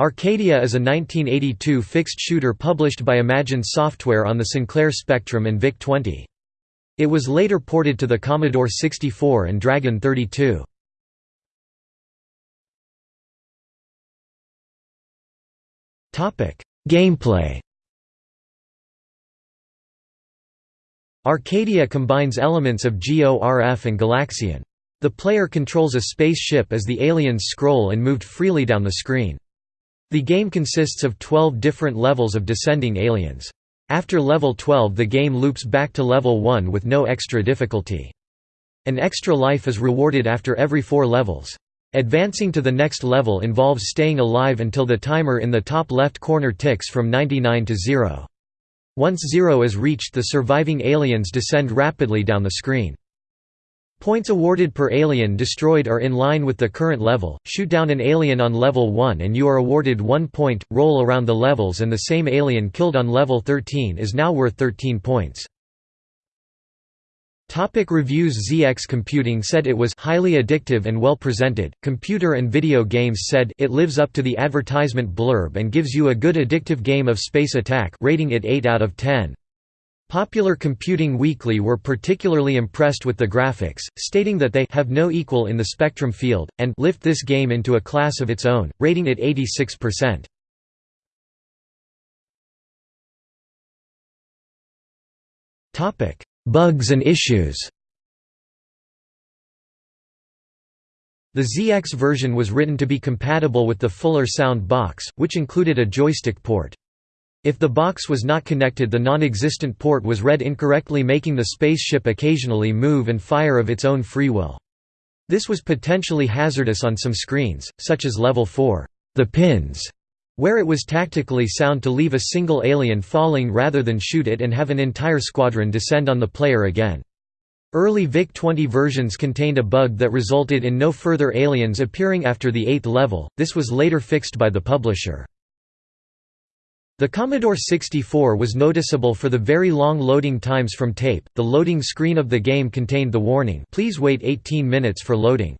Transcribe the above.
Arcadia is a 1982 fixed shooter published by Imagine Software on the Sinclair Spectrum and VIC-20. It was later ported to the Commodore 64 and Dragon 32. Gameplay Arcadia combines elements of GORF and Galaxian. The player controls a spaceship as the aliens scroll and moved freely down the screen. The game consists of 12 different levels of descending aliens. After level 12 the game loops back to level 1 with no extra difficulty. An extra life is rewarded after every four levels. Advancing to the next level involves staying alive until the timer in the top left corner ticks from 99 to 0. Once zero is reached the surviving aliens descend rapidly down the screen. Points awarded per alien destroyed are in line with the current level, shoot down an alien on level 1 and you are awarded 1 point, roll around the levels and the same alien killed on level 13 is now worth 13 points. Topic reviews ZX Computing said it was highly addictive and well presented. Computer and Video Games said it lives up to the advertisement blurb and gives you a good addictive game of space attack, rating it 8 out of 10. Popular Computing Weekly were particularly impressed with the graphics, stating that they have no equal in the Spectrum field, and lift this game into a class of its own, rating it 86%. Bugs and issues The ZX version was written to be compatible with the Fuller Sound box, which included a joystick port. If the box was not connected the non-existent port was read incorrectly making the spaceship occasionally move and fire of its own free will. This was potentially hazardous on some screens, such as Level 4, the pins, where it was tactically sound to leave a single alien falling rather than shoot it and have an entire squadron descend on the player again. Early VIC-20 versions contained a bug that resulted in no further aliens appearing after the eighth level, this was later fixed by the publisher. The Commodore 64 was noticeable for the very long loading times from tape. The loading screen of the game contained the warning, "Please wait 18 minutes for loading."